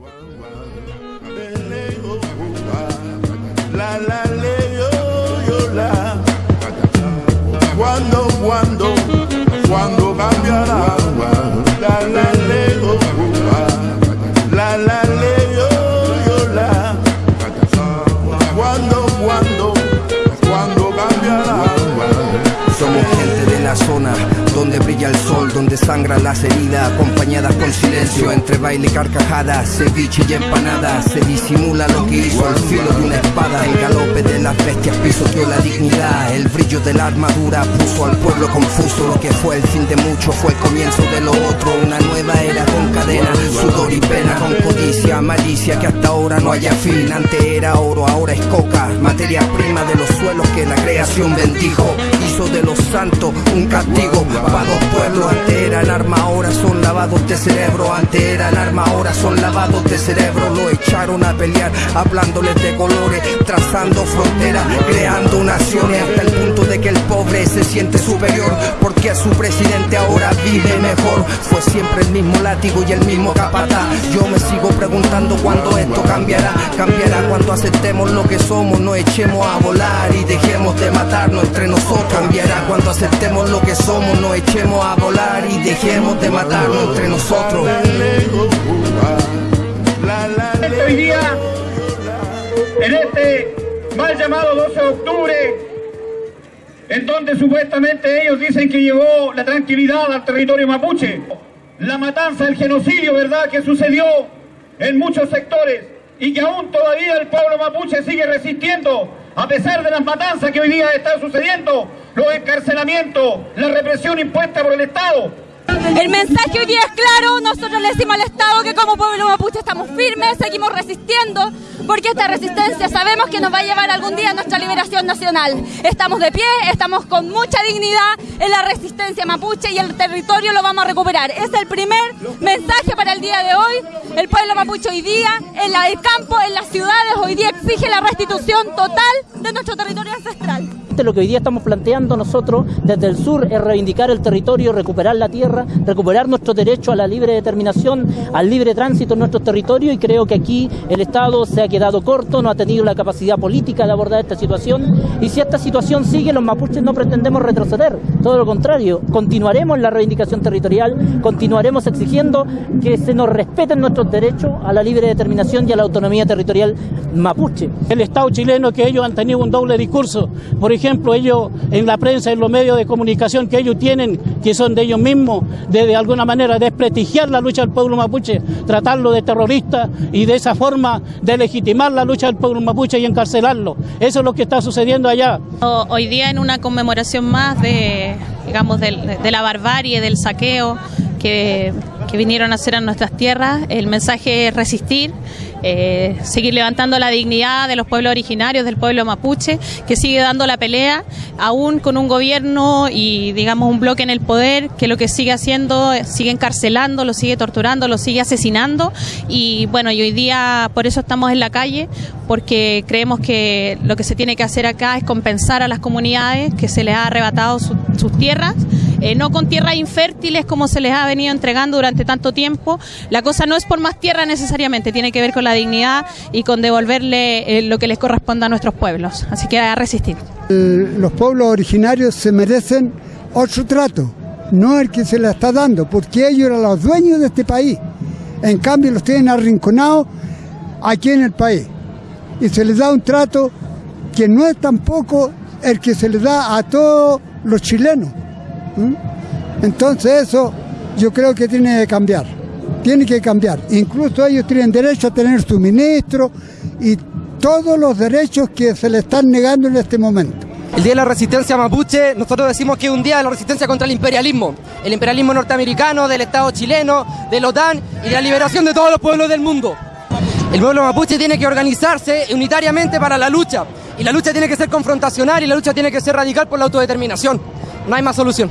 La sangran las heridas, acompañadas con silencio, entre baile y carcajadas, ceviche y empanadas, se disimula lo que hizo al filo de una espada, el galope de las bestias pisoteó la dignidad, el brillo de la armadura puso al pueblo confuso, lo que fue el fin de mucho fue el comienzo de lo otro, una nueva era con cadena, sudor y pena, con codicia, malicia que hasta ahora no haya fin, antes era oro, ahora es coca, materia prima de los suelos que la creación bendijo, santos un castigo. Para dos pueblos, antes eran arma, ahora son lavados de cerebro, antes eran arma, ahora son lavados de cerebro, lo echaron a pelear, hablándoles de colores, trazando fronteras, creando naciones, hasta el punto de que el pobre se siente superior, porque su presidente ahora vive mejor, fue siempre el mismo látigo y el mismo capataz, yo me sigo preguntando cuándo esto cambiará, cambiará cuando aceptemos lo que somos, no echemos a volar y dejemos de matarnos entre nosotros, cambiará cuando aceptemos lo que somos, no echemos a volar y dejemos de matarnos entre nosotros. Hoy día, en este mal llamado 12 de octubre, en donde supuestamente ellos dicen que llegó la tranquilidad al territorio mapuche, la matanza, el genocidio, ¿verdad?, que sucedió en muchos sectores y que aún todavía el pueblo mapuche sigue resistiendo a pesar de las matanzas que hoy día están sucediendo, los encarcelamientos, la represión impuesta por el Estado. El mensaje hoy día es claro, nosotros le decimos al Estado que como pueblo mapuche estamos firmes, seguimos resistiendo, porque esta resistencia sabemos que nos va a llevar algún día a nuestra liberación nacional. Estamos de pie, estamos con mucha dignidad en la resistencia mapuche y el territorio lo vamos a recuperar. Es el primer mensaje para el día de hoy. El pueblo mapuche hoy día, en la- el campo, en las ciudades, hoy día exige la restitución total de nuestro territorio ancestral. Lo que hoy día estamos planteando nosotros desde el sur es reivindicar el territorio, recuperar la tierra, recuperar nuestro derecho a la libre determinación, al libre tránsito en nuestro territorio y creo que aquí el Estado se ha quedado corto, no ha tenido la capacidad política de abordar esta situación y si esta situación sigue los mapuches no pretendemos retroceder, todo lo contrario, continuaremos la reivindicación territorial, continuaremos exigiendo que se nos respeten nuestros derechos a la libre determinación y a la autonomía territorial mapuche. El Estado chileno que ellos han tenido un doble discurso. Por ejemplo, ellos en la prensa, en los medios de comunicación que ellos tienen, que son de ellos mismos, de, alguna manera desprestigiar la lucha del pueblo mapuche, tratarlo de terrorista y de esa forma de legitimar la lucha del pueblo mapuche y encarcelarlo. Eso es lo que está sucediendo allá. Hoy día en una conmemoración más de, digamos, de la barbarie, del saqueo que, que vinieron a hacer a nuestras tierras, el mensaje es resistir, eh, seguir levantando la dignidad de los pueblos originarios, del pueblo mapuche, que sigue dando la pelea, aún con un gobierno y, digamos, un bloque en el poder que lo que sigue haciendo, sigue encarcelando, lo sigue torturando, lo sigue asesinando. Y bueno, y hoy día por eso estamos en la calle, porque creemos que lo que se tiene que hacer acá es compensar a las comunidades que se les ha arrebatado su- sus tierras. eh, no con tierras infértiles como se les ha venido entregando durante tanto tiempo. La cosa no es por más tierra necesariamente, tiene que ver con la dignidad y con devolverle eh, lo que les corresponda a nuestros pueblos. Así que a resistir. Pueblos originarios se merecen otro trato, no el que se le está dando, porque ellos eran los dueños de este país. En cambio, los tienen arrinconados aquí en el país. Y se les da un trato que no es tampoco el que se les da a todos los chilenos. Entonces eso yo creo que tiene que cambiar. Tiene que cambiar. Incluso ellos tienen derecho a tener su ministro y todos los derechos que se le están negando en este momento. El Día de la Resistencia Mapuche, nosotros decimos que es un día de la resistencia contra el imperialismo. El imperialismo norteamericano, del Estado chileno, de la OTAN y de la liberación de todos los pueblos del mundo. El pueblo mapuche tiene que organizarse unitariamente para la lucha. Y la lucha tiene que ser confrontacional y la lucha tiene que ser radical por la autodeterminación. No hay más solución.